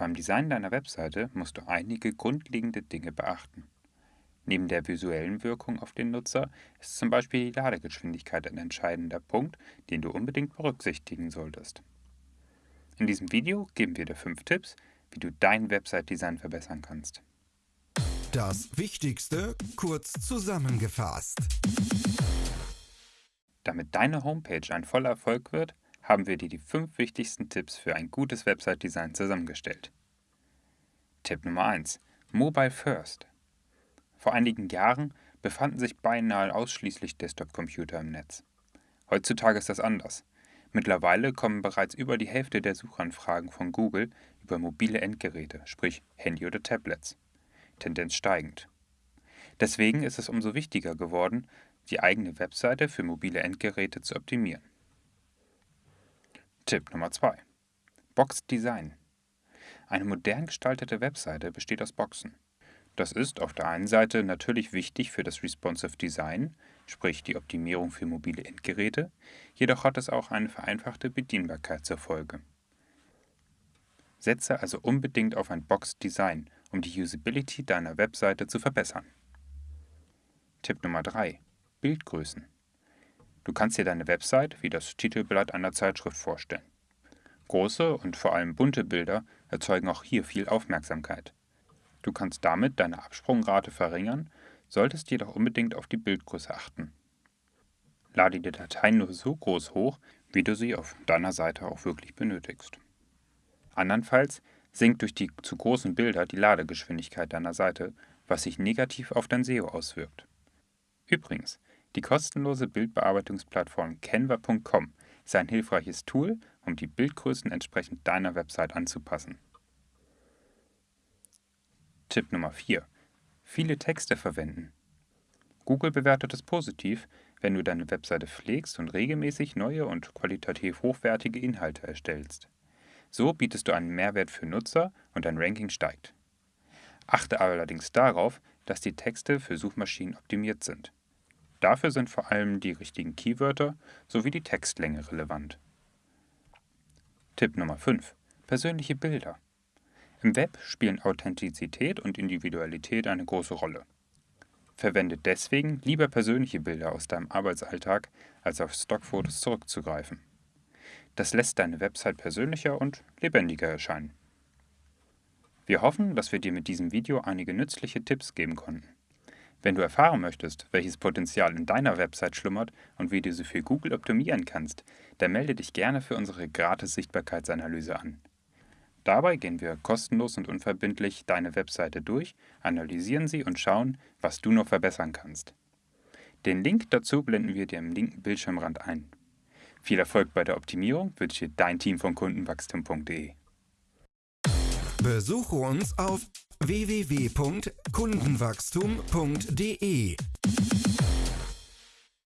Beim Design deiner Webseite musst du einige grundlegende Dinge beachten. Neben der visuellen Wirkung auf den Nutzer ist zum Beispiel die Ladegeschwindigkeit ein entscheidender Punkt, den du unbedingt berücksichtigen solltest. In diesem Video geben wir dir fünf Tipps, wie du dein Website-Design verbessern kannst. Das Wichtigste kurz zusammengefasst. Damit deine Homepage ein voller Erfolg wird, haben wir dir die fünf wichtigsten Tipps für ein gutes Website-Design zusammengestellt. Tipp Nummer 1. Mobile First. Vor einigen Jahren befanden sich beinahe ausschließlich Desktop-Computer im Netz. Heutzutage ist das anders. Mittlerweile kommen bereits über die Hälfte der Suchanfragen von Google über mobile Endgeräte, sprich Handy oder Tablets. Tendenz steigend. Deswegen ist es umso wichtiger geworden, die eigene Webseite für mobile Endgeräte zu optimieren. Tipp Nummer 2. Box Design. Eine modern gestaltete Webseite besteht aus Boxen. Das ist auf der einen Seite natürlich wichtig für das Responsive Design, sprich die Optimierung für mobile Endgeräte, jedoch hat es auch eine vereinfachte Bedienbarkeit zur Folge. Setze also unbedingt auf ein Box-Design, um die Usability deiner Webseite zu verbessern. Tipp Nummer 3. Bildgrößen. Du kannst dir deine Website wie das Titelblatt einer Zeitschrift vorstellen. Große und vor allem bunte Bilder erzeugen auch hier viel Aufmerksamkeit. Du kannst damit deine Absprungrate verringern, solltest jedoch unbedingt auf die Bildgröße achten. Lade die Dateien nur so groß hoch, wie du sie auf deiner Seite auch wirklich benötigst. Andernfalls sinkt durch die zu großen Bilder die Ladegeschwindigkeit deiner Seite, was sich negativ auf dein SEO auswirkt. Übrigens, die kostenlose Bildbearbeitungsplattform Canva.com ist ein hilfreiches Tool, um die Bildgrößen entsprechend deiner Website anzupassen. Tipp Nummer 4. Viele Texte verwenden. Google bewertet es positiv, wenn du deine Webseite pflegst und regelmäßig neue und qualitativ hochwertige Inhalte erstellst. So bietest du einen Mehrwert für Nutzer und dein Ranking steigt. Achte allerdings darauf, dass die Texte für Suchmaschinen optimiert sind. Dafür sind vor allem die richtigen Keywörter sowie die Textlänge relevant. Tipp Nummer 5. Persönliche Bilder. Im Web spielen Authentizität und Individualität eine große Rolle. Verwende deswegen lieber persönliche Bilder aus deinem Arbeitsalltag, als auf Stockfotos zurückzugreifen. Das lässt deine Website persönlicher und lebendiger erscheinen. Wir hoffen, dass wir dir mit diesem Video einige nützliche Tipps geben konnten. Wenn du erfahren möchtest, welches Potenzial in deiner Website schlummert und wie du sie für Google optimieren kannst, dann melde dich gerne für unsere gratis Sichtbarkeitsanalyse an. Dabei gehen wir kostenlos und unverbindlich deine Webseite durch, analysieren sie und schauen, was du noch verbessern kannst. Den Link dazu blenden wir dir im linken Bildschirmrand ein. Viel Erfolg bei der Optimierung wünscht dir dein Team von Kundenwachstum.de. Besuche uns auf www.kundenwachstum.de